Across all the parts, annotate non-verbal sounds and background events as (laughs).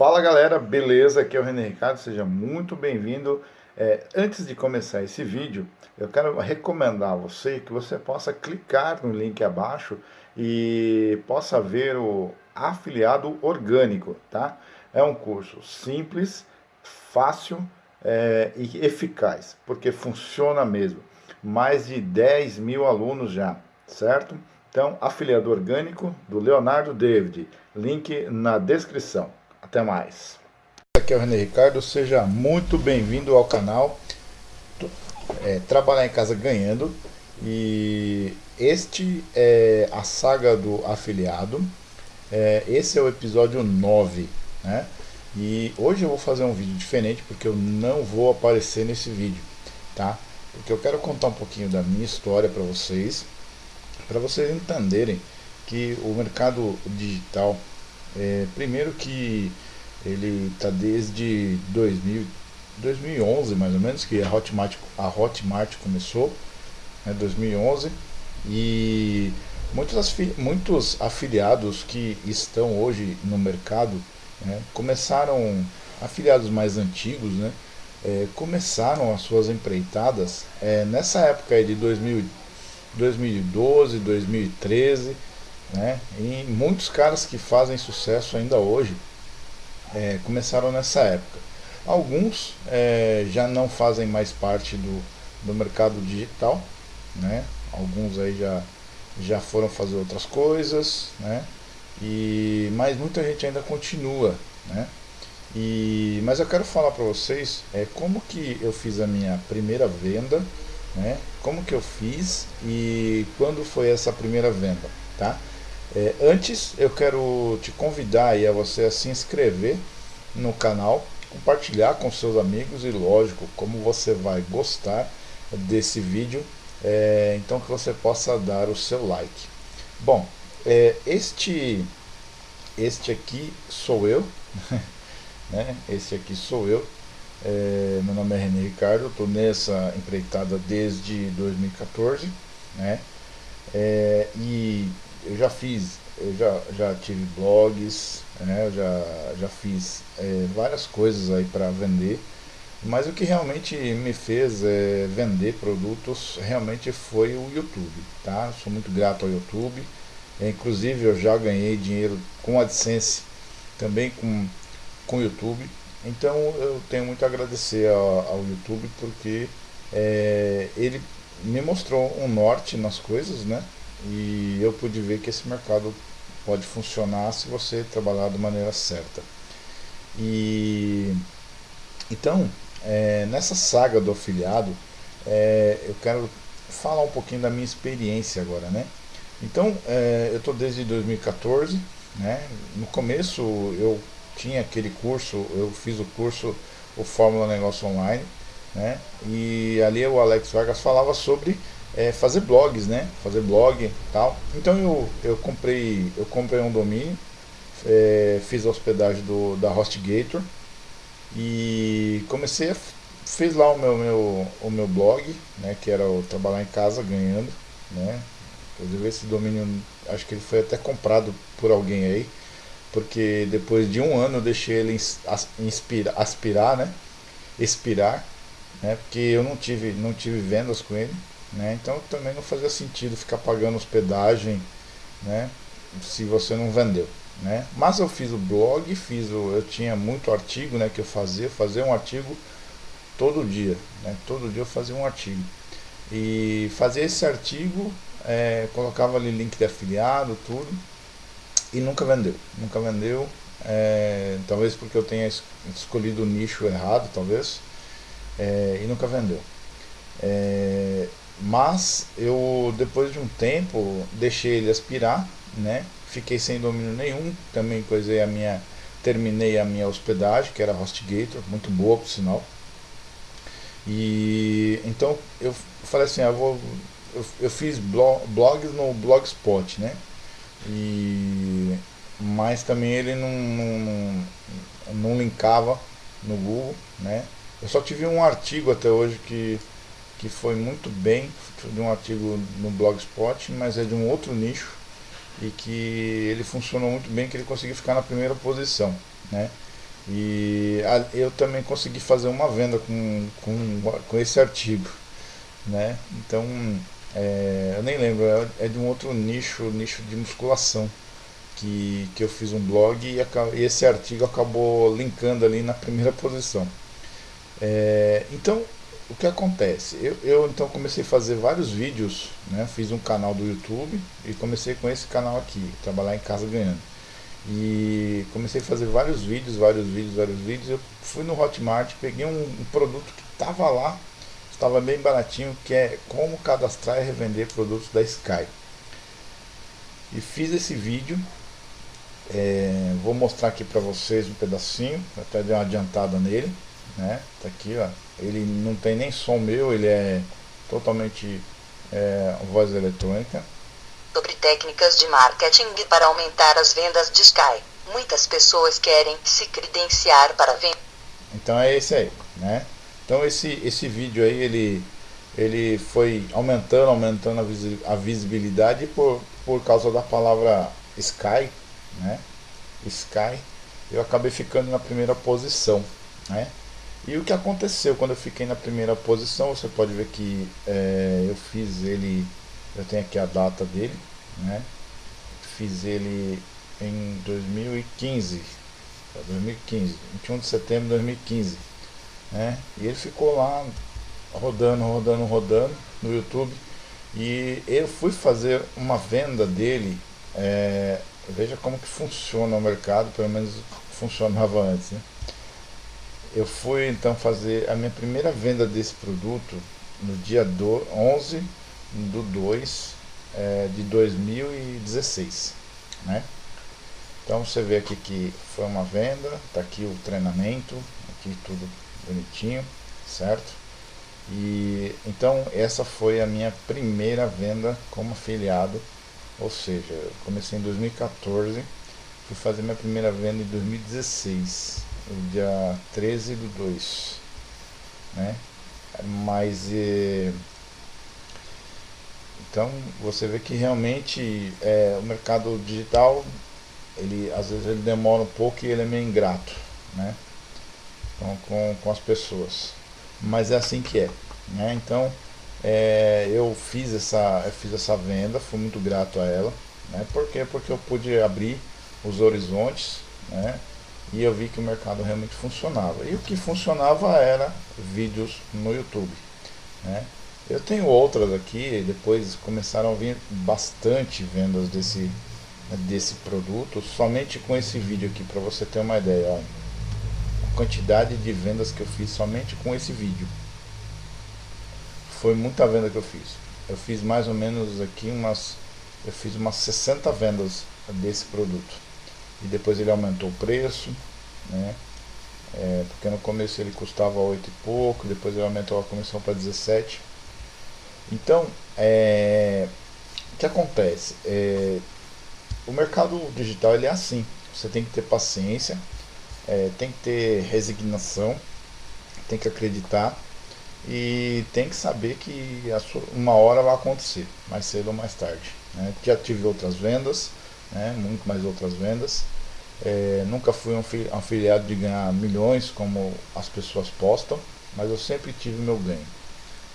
Fala galera, beleza? Aqui é o René Ricardo, seja muito bem-vindo. É, antes de começar esse vídeo, eu quero recomendar a você que você possa clicar no link abaixo e possa ver o afiliado orgânico, tá? É um curso simples, fácil é, e eficaz, porque funciona mesmo. Mais de 10 mil alunos já, certo? Então, afiliado orgânico do Leonardo David, link na descrição. Até mais. Aqui é o René Ricardo, seja muito bem-vindo ao canal é, Trabalhar em Casa Ganhando. E este é a saga do afiliado. É, esse é o episódio 9, né? E hoje eu vou fazer um vídeo diferente porque eu não vou aparecer nesse vídeo, tá? Porque eu quero contar um pouquinho da minha história para vocês, para vocês entenderem que o mercado digital é, primeiro que ele está desde 2000, 2011 mais ou menos, que a Hotmart, a Hotmart começou, né, 2011, e muitos, muitos afiliados que estão hoje no mercado né, começaram, afiliados mais antigos, né, é, começaram as suas empreitadas é, nessa época de 2000, 2012, 2013, né? E muitos caras que fazem sucesso ainda hoje é, começaram nessa época. Alguns é, já não fazem mais parte do, do mercado digital, né? alguns aí já, já foram fazer outras coisas, né? e, mas muita gente ainda continua. Né? E, mas eu quero falar para vocês é, como que eu fiz a minha primeira venda, né? como que eu fiz e quando foi essa primeira venda. Tá? É, antes eu quero te convidar aí a você a se inscrever no canal, compartilhar com seus amigos e lógico, como você vai gostar desse vídeo, é, então que você possa dar o seu like. Bom, é, este, este aqui sou eu, (laughs) né? este aqui sou eu, é, meu nome é René Ricardo, estou nessa empreitada desde 2014, né? É, e eu já fiz, eu já, já tive blogs, né, eu já, já fiz é, várias coisas aí para vender, mas o que realmente me fez é, vender produtos realmente foi o YouTube, tá? Sou muito grato ao YouTube, é, inclusive eu já ganhei dinheiro com AdSense, também com, com YouTube, então eu tenho muito a agradecer ao, ao YouTube porque é, ele me mostrou um norte nas coisas, né? E eu pude ver que esse mercado pode funcionar se você trabalhar de maneira certa. E então, é, nessa saga do afiliado, é, eu quero falar um pouquinho da minha experiência agora, né? Então, é, eu estou desde 2014, né? No começo eu tinha aquele curso, eu fiz o curso o Fórmula Negócio Online, né? E ali o Alex Vargas falava sobre é, fazer blogs, né? Fazer blog tal. Então eu, eu comprei eu comprei um domínio, é, fiz a hospedagem do, da HostGator e comecei a fiz lá o meu, meu, o meu blog, né? Que era o trabalhar em casa ganhando, né? Inclusive esse domínio, acho que ele foi até comprado por alguém aí, porque depois de um ano eu deixei ele inspira, aspirar, né? Expirar, né? Porque eu não tive, não tive vendas com ele. Né? Então também não fazia sentido ficar pagando hospedagem né? se você não vendeu. Né? Mas eu fiz o blog, fiz o, eu tinha muito artigo né, que eu fazia, fazia um artigo todo dia. Né? Todo dia eu fazia um artigo. E fazia esse artigo, é, colocava ali link de afiliado, tudo, e nunca vendeu. Nunca vendeu, é, talvez porque eu tenha escolhido o nicho errado, talvez, é, e nunca vendeu. É, mas eu depois de um tempo deixei ele aspirar, né? Fiquei sem domínio nenhum, também coisei a minha terminei a minha hospedagem, que era HostGator, muito boa por sinal. E então eu falei assim, eu vou eu, eu fiz blog, blogs no Blogspot, né? E mas também ele não, não, não linkava no Google, né? Eu só tive um artigo até hoje que que foi muito bem, de um artigo no Blogspot, mas é de um outro nicho e que ele funcionou muito bem, que ele conseguiu ficar na primeira posição, né? E eu também consegui fazer uma venda com, com, com esse artigo, né? Então, é, eu nem lembro, é, é de um outro nicho, nicho de musculação, que, que eu fiz um blog e, e esse artigo acabou linkando ali na primeira posição. É, então, que acontece? Eu, eu então comecei a fazer vários vídeos, né? fiz um canal do YouTube e comecei com esse canal aqui, trabalhar em casa ganhando. E comecei a fazer vários vídeos, vários vídeos, vários vídeos. Eu fui no Hotmart, peguei um, um produto que estava lá, estava bem baratinho, que é como cadastrar e revender produtos da Sky. E fiz esse vídeo, é, vou mostrar aqui para vocês um pedacinho, até dei uma adiantada nele, né? Tá aqui, ó. Ele não tem nem som meu, ele é totalmente é, voz eletrônica sobre técnicas de marketing para aumentar as vendas de Sky. Muitas pessoas querem se credenciar para vender. Então é esse aí, né? Então esse, esse vídeo aí, ele, ele foi aumentando, aumentando a visibilidade por, por causa da palavra Sky, né? Sky, eu acabei ficando na primeira posição, né? E o que aconteceu quando eu fiquei na primeira posição, você pode ver que é, eu fiz ele eu tenho aqui a data dele, né? Fiz ele em 2015, 2015, 21 de setembro de 2015, né? E ele ficou lá rodando, rodando, rodando no YouTube. E eu fui fazer uma venda dele, é, veja como que funciona o mercado, pelo menos funcionava antes, né? Eu fui então fazer a minha primeira venda desse produto no dia do 11 do 2 é, de 2016, né? Então você vê aqui que foi uma venda, tá aqui o treinamento, aqui tudo bonitinho, certo? E então essa foi a minha primeira venda como afiliado, ou seja, comecei em 2014, fui fazer minha primeira venda em 2016, no dia 13 do 2, né? Mas eh, então você vê que realmente é, o mercado digital, ele às vezes ele demora um pouco e ele é meio ingrato, né? Então, com, com as pessoas. Mas é assim que é. Né? Então é, eu fiz essa, eu fiz essa venda, fui muito grato a ela. Né? Por quê? Porque eu pude abrir os horizontes né? E eu vi que o mercado realmente funcionava. E o que funcionava era vídeos no YouTube. Né? Eu tenho outras aqui, depois começaram a vir bastante vendas desse, desse produto, somente com esse vídeo aqui, para você ter uma ideia. Olha, a quantidade de vendas que eu fiz somente com esse vídeo. Foi muita venda que eu fiz. Eu fiz mais ou menos aqui umas, eu fiz umas 60 vendas desse produto. E depois ele aumentou o preço, né? É, porque no começo ele custava 8 e pouco, depois ele aumentou a comissão para 17 então, é, o que acontece? É, o mercado digital ele é assim. Você tem que ter paciência, é, tem que ter resignação, tem que acreditar e tem que saber que sua, uma hora vai acontecer, mais cedo ou mais tarde. Né? Já tive outras vendas, né? muito mais outras vendas. É, nunca fui um afiliado de ganhar milhões como as pessoas postam, mas eu sempre tive meu ganho.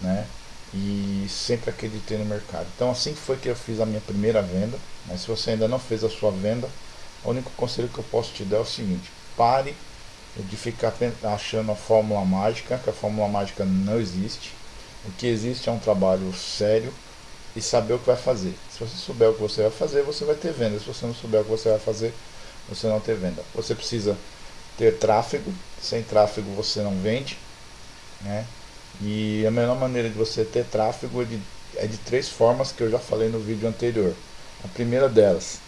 Né? e sempre acreditei no mercado. Então assim foi que eu fiz a minha primeira venda. Mas se você ainda não fez a sua venda, o único conselho que eu posso te dar é o seguinte: pare de ficar achando a fórmula mágica, que a fórmula mágica não existe. O que existe é um trabalho sério e saber o que vai fazer. Se você souber o que você vai fazer, você vai ter venda. Se você não souber o que você vai fazer, você não ter venda. Você precisa ter tráfego. Sem tráfego você não vende, né? E a melhor maneira de você ter tráfego é de, é de três formas que eu já falei no vídeo anterior. A primeira delas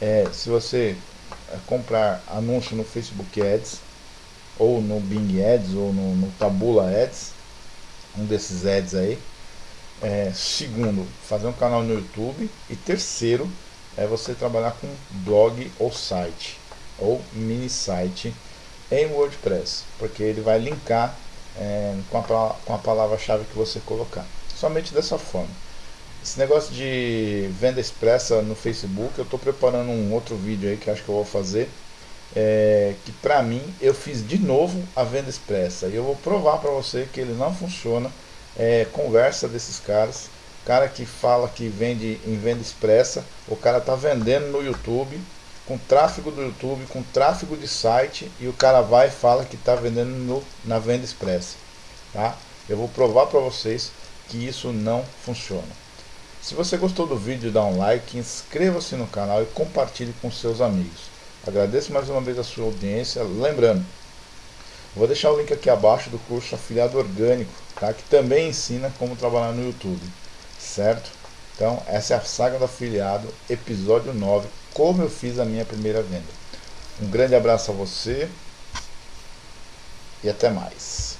é se você é, comprar anúncio no Facebook Ads, ou no Bing Ads, ou no, no Tabula Ads, um desses ads aí. É, segundo, fazer um canal no YouTube. E terceiro, é você trabalhar com blog ou site, ou mini site em WordPress, porque ele vai linkar é, com a, com a palavra-chave que você colocar. Somente dessa forma. Esse negócio de venda expressa no Facebook, eu estou preparando um outro vídeo aí que acho que eu vou fazer. é, que para mim eu fiz de novo a venda expressa e eu vou provar para você que ele não funciona é, conversa desses caras. Cara que fala que vende em venda expressa. O cara tá vendendo no YouTube com tráfego do YouTube com tráfego de site e o cara vai e fala que está vendendo no, na venda expressa tá? Eu vou provar para vocês que isso não funciona. Se você gostou do vídeo dá um like inscreva-se no canal e compartilhe com seus amigos. Agradeço mais uma vez a sua audiência. Lembrando, vou deixar o link aqui abaixo do curso Afiliado Orgânico, tá? que também ensina como trabalhar no YouTube, certo? Então, essa é a saga do afiliado, episódio 9, como eu fiz a minha primeira venda. Um grande abraço a você e até mais.